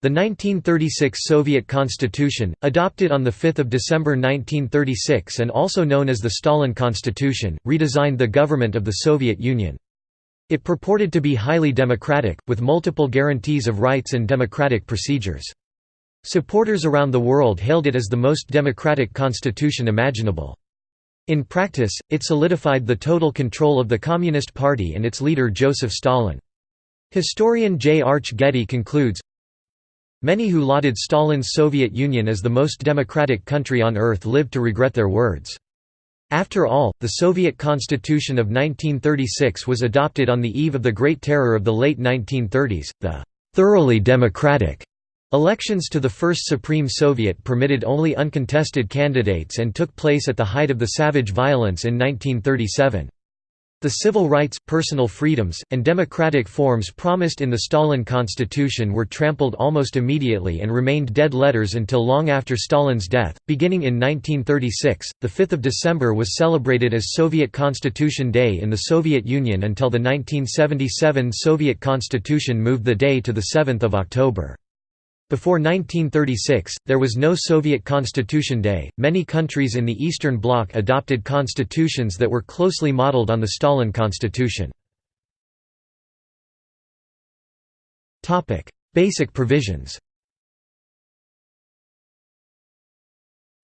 The 1936 Soviet Constitution, adopted on 5 December 1936 and also known as the Stalin Constitution, redesigned the government of the Soviet Union. It purported to be highly democratic, with multiple guarantees of rights and democratic procedures. Supporters around the world hailed it as the most democratic constitution imaginable. In practice, it solidified the total control of the Communist Party and its leader Joseph Stalin. Historian J. Arch Getty concludes, Many who lauded Stalin's Soviet Union as the most democratic country on earth lived to regret their words. After all, the Soviet Constitution of 1936 was adopted on the eve of the Great Terror of the late 1930s, the «thoroughly democratic» Elections to the First Supreme Soviet permitted only uncontested candidates and took place at the height of the savage violence in 1937. The civil rights, personal freedoms, and democratic forms promised in the Stalin Constitution were trampled almost immediately and remained dead letters until long after Stalin's death. Beginning in 1936, the 5th of December was celebrated as Soviet Constitution Day in the Soviet Union until the 1977 Soviet Constitution moved the day to the 7th of October. Before 1936, there was no Soviet Constitution Day. Many countries in the Eastern Bloc adopted constitutions that were closely modeled on the Stalin Constitution. Topic: Basic provisions.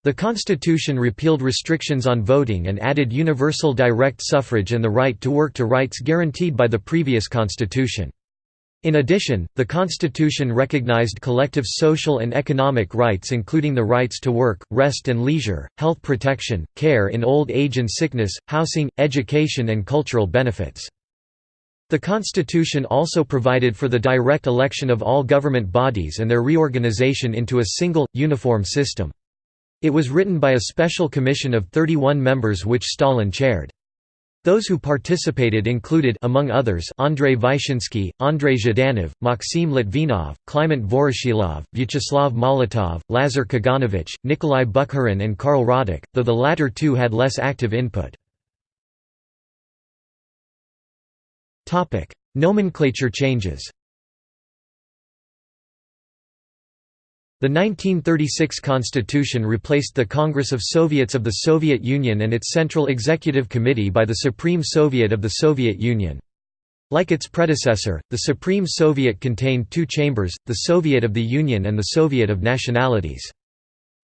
The Constitution repealed restrictions on voting and added universal direct suffrage and the right to work to rights guaranteed by the previous constitution. In addition, the Constitution recognized collective social and economic rights including the rights to work, rest and leisure, health protection, care in old age and sickness, housing, education and cultural benefits. The Constitution also provided for the direct election of all government bodies and their reorganization into a single, uniform system. It was written by a special commission of 31 members which Stalin chaired. Those who participated included among others Andrei Vyshinsky, Andrei Zhdanov, Maxim Litvinov, Kliment Voroshilov, Vyacheslav Molotov, Lazar Kaganovich, Nikolai Bukharin and Karl Radek, though the latter two had less active input. Nomenclature changes The 1936 constitution replaced the Congress of Soviets of the Soviet Union and its Central Executive Committee by the Supreme Soviet of the Soviet Union. Like its predecessor, the Supreme Soviet contained two chambers, the Soviet of the Union and the Soviet of Nationalities.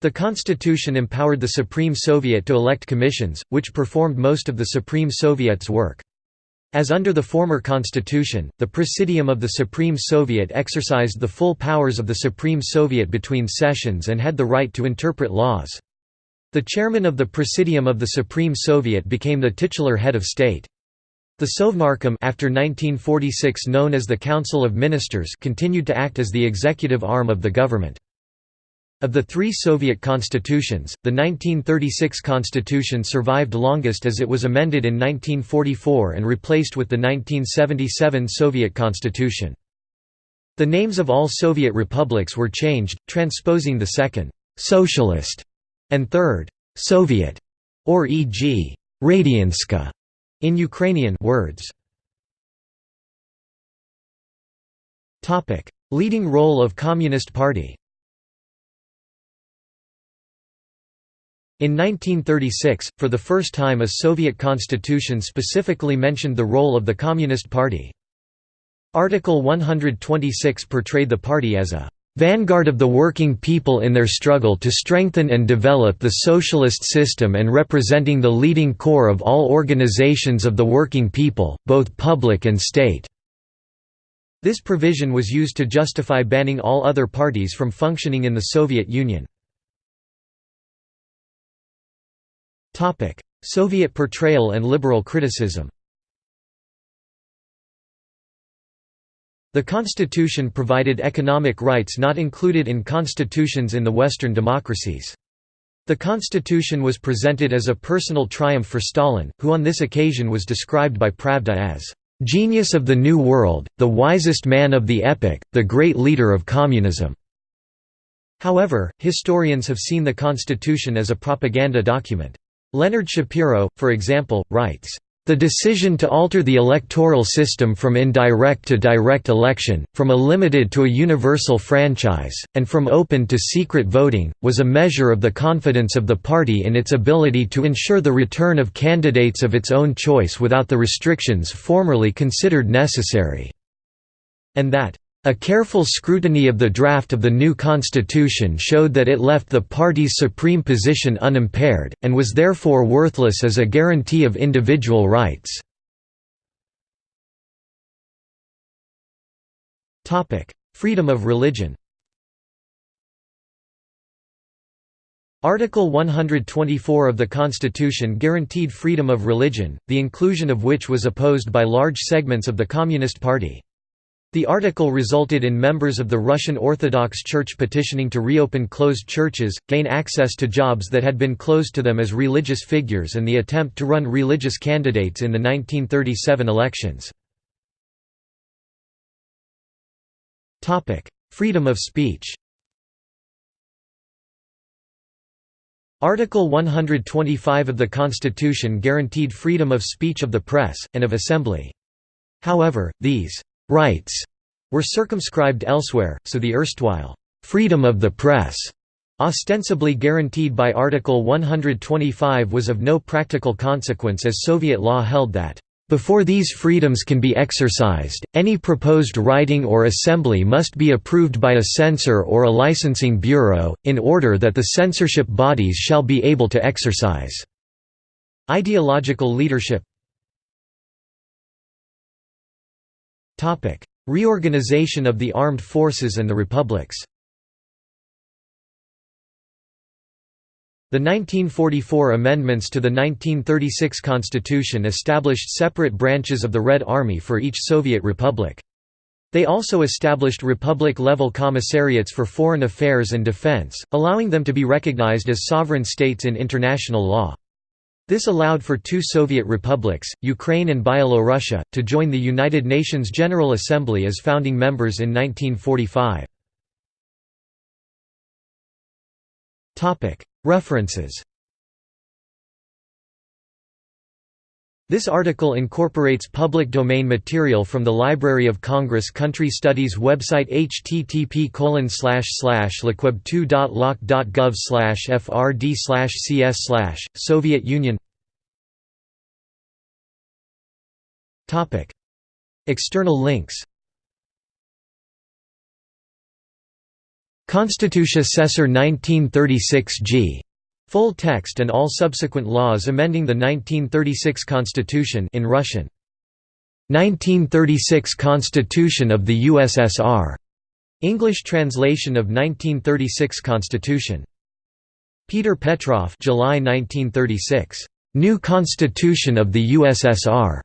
The constitution empowered the Supreme Soviet to elect commissions, which performed most of the Supreme Soviet's work. As under the former constitution, the Presidium of the Supreme Soviet exercised the full powers of the Supreme Soviet between sessions and had the right to interpret laws. The chairman of the Presidium of the Supreme Soviet became the titular head of state. The Sovnarkom after 1946 known as the Council of Ministers continued to act as the executive arm of the government. Of the three Soviet constitutions, the 1936 constitution survived longest as it was amended in 1944 and replaced with the 1977 Soviet constitution. The names of all Soviet republics were changed, transposing the second, «socialist» and third, «Soviet» or e.g. «Radianska» in Ukrainian words. Leading role of Communist Party In 1936, for the first time a Soviet constitution specifically mentioned the role of the Communist Party. Article 126 portrayed the party as a vanguard of the working people in their struggle to strengthen and develop the socialist system and representing the leading core of all organizations of the working people, both public and state." This provision was used to justify banning all other parties from functioning in the Soviet Union. Soviet portrayal and liberal criticism The constitution provided economic rights not included in constitutions in the Western democracies. The constitution was presented as a personal triumph for Stalin, who on this occasion was described by Pravda as, "...genius of the New World, the wisest man of the epoch, the great leader of communism." However, historians have seen the constitution as a propaganda document. Leonard Schapiro, for example, writes, The decision to alter the electoral system from indirect to direct election, from a limited to a universal franchise, and from open to secret voting, was a measure of the confidence of the party in its ability to ensure the return of candidates of its own choice without the restrictions formerly considered necessary. And that a careful scrutiny of the draft of the new constitution showed that it left the party's supreme position unimpaired, and was therefore worthless as a guarantee of individual rights. Freedom of religion Article 124 of the Constitution guaranteed freedom of religion, the inclusion of which was opposed by large segments of the Communist Party. The article resulted in members of the Russian Orthodox Church petitioning to reopen closed churches, gain access to jobs that had been closed to them as religious figures and the attempt to run religious candidates in the 1937 elections. Freedom of speech Article 125 of the Constitution guaranteed freedom of speech of the press, and of assembly. However, these rights were circumscribed elsewhere, so the erstwhile freedom of the press, ostensibly guaranteed by Article 125 was of no practical consequence as Soviet law held that before these freedoms can be exercised, any proposed writing or assembly must be approved by a censor or a licensing bureau, in order that the censorship bodies shall be able to exercise. Ideological leadership Reorganization of the armed forces and the republics The 1944 amendments to the 1936 constitution established separate branches of the Red Army for each Soviet republic. They also established republic-level commissariats for foreign affairs and defense, allowing them to be recognized as sovereign states in international law. This allowed for two Soviet republics, Ukraine and Byelorussia, to join the United Nations General Assembly as founding members in 1945. References This article incorporates public domain material from the Library of Congress Country Studies website http lcweb2.loc.gov frd cs Soviet Union. External links. Constitutia Cesar 1936 g. Full text and all subsequent laws amending the 1936 Constitution in Russian. 1936 Constitution of the USSR. English translation of 1936 Constitution. Peter Petrov July 1936. New Constitution of the USSR.